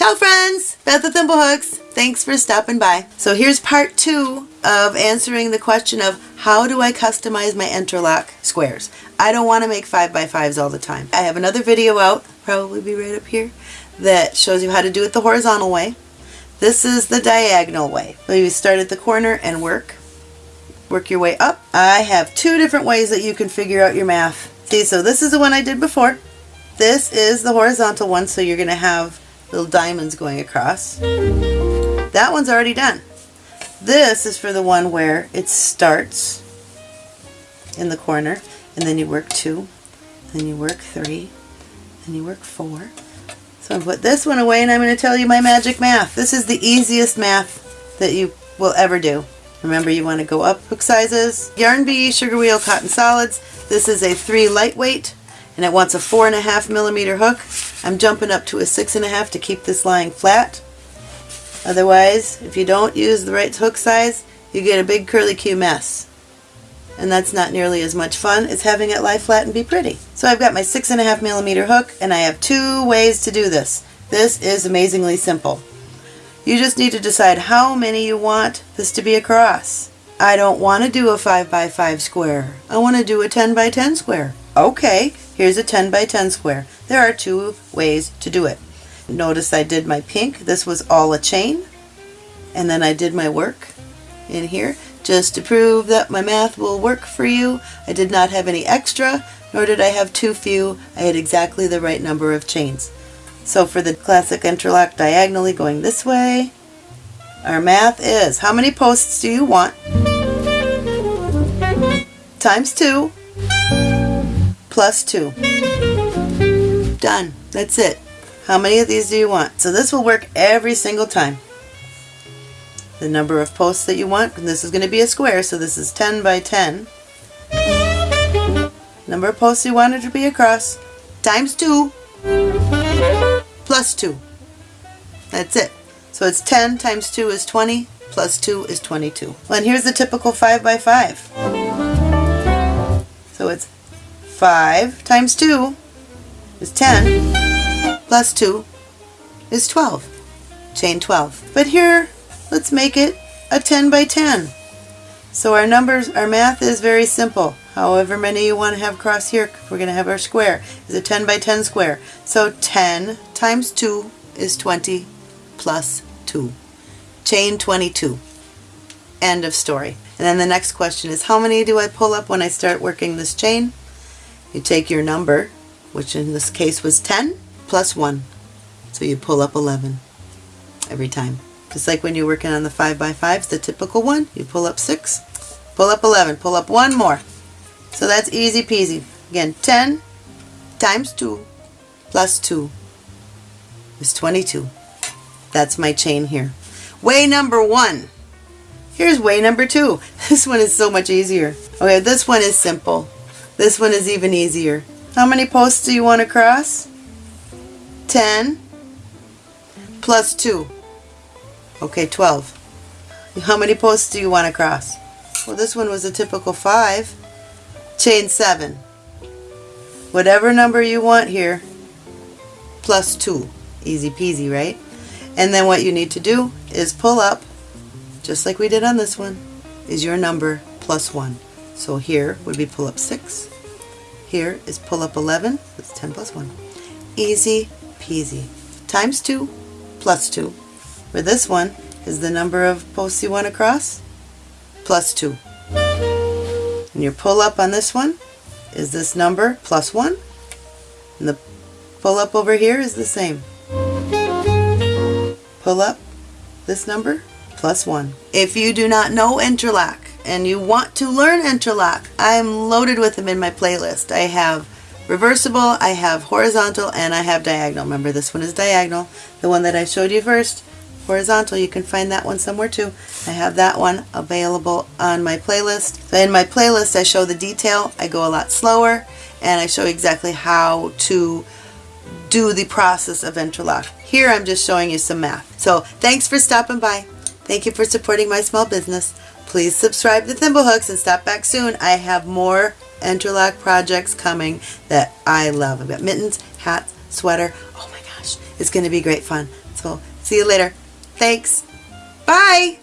Beth the Thimblehooks, thanks for stopping by. So here's part two of answering the question of how do I customize my interlock squares? I don't want to make 5 by 5s all the time. I have another video out, probably be right up here, that shows you how to do it the horizontal way. This is the diagonal way. So you start at the corner and work. Work your way up. I have two different ways that you can figure out your math. See, so this is the one I did before. This is the horizontal one, so you're going to have little diamonds going across. That one's already done. This is for the one where it starts in the corner and then you work two, then you work three, then you work four. So I put this one away and I'm going to tell you my magic math. This is the easiest math that you will ever do. Remember you want to go up hook sizes. Yarn Bee Sugar Wheel Cotton Solids. This is a 3 lightweight and it wants a 4.5 millimeter hook. I'm jumping up to a 6.5 to keep this lying flat. Otherwise, if you don't use the right hook size, you get a big curly Q mess. And that's not nearly as much fun as having it lie flat and be pretty. So I've got my 6.5 millimeter hook and I have two ways to do this. This is amazingly simple. You just need to decide how many you want this to be across. I don't want to do a 5 by 5 square. I want to do a 10 by 10 square. Okay, here's a 10 by 10 square. There are two ways to do it. Notice I did my pink. This was all a chain. And then I did my work in here just to prove that my math will work for you. I did not have any extra, nor did I have too few. I had exactly the right number of chains. So for the classic interlock diagonally going this way, our math is, how many posts do you want? Times 2 plus 2. Done. That's it. How many of these do you want? So this will work every single time. The number of posts that you want, and this is going to be a square, so this is 10 by 10. Number of posts you want it to be across, times 2, plus 2. That's it. So it's 10 times 2 is 20, plus 2 is 22. Well, and here's the typical 5 by 5. So it's 5 times 2 is 10, plus 2 is 12. Chain 12. But here, let's make it a 10 by 10. So our numbers, our math is very simple. However many you want to have across here, we're going to have our square, is a 10 by 10 square. So 10 times 2 is 20 plus 2. Chain 22. End of story. And then the next question is how many do I pull up when I start working this chain? You take your number, which in this case was 10, plus 1. So you pull up 11 every time. Just like when you're working on the 5 by 5s the typical one, you pull up 6, pull up 11, pull up one more. So that's easy peasy. Again, 10 times 2 plus 2 is 22. That's my chain here. Way number one. Here's way number two. This one is so much easier. Okay, this one is simple. This one is even easier. How many posts do you want to cross? 10 plus 2. Okay, 12. How many posts do you want to cross? Well, this one was a typical 5. Chain 7. Whatever number you want here, plus 2. Easy peasy, right? And then what you need to do is pull up, just like we did on this one, is your number plus 1. So here would be pull up 6. Here is pull up 11. That's 10 plus 1. Easy peasy. Times 2 plus 2. For this one is the number of posts you want to cross plus 2. And your pull up on this one is this number plus 1. And the pull up over here is the same pull up this number plus 1. If you do not know interlock and you want to learn interlock, I'm loaded with them in my playlist. I have reversible, I have horizontal, and I have diagonal. Remember this one is diagonal. The one that I showed you first, horizontal, you can find that one somewhere too. I have that one available on my playlist. So in my playlist I show the detail, I go a lot slower, and I show exactly how to do the process of interlock. Here I'm just showing you some math. So thanks for stopping by. Thank you for supporting my small business. Please subscribe to Thimblehooks and stop back soon. I have more interlock projects coming that I love. I've got mittens, hats, sweater. Oh my gosh, it's going to be great fun. So See you later. Thanks. Bye.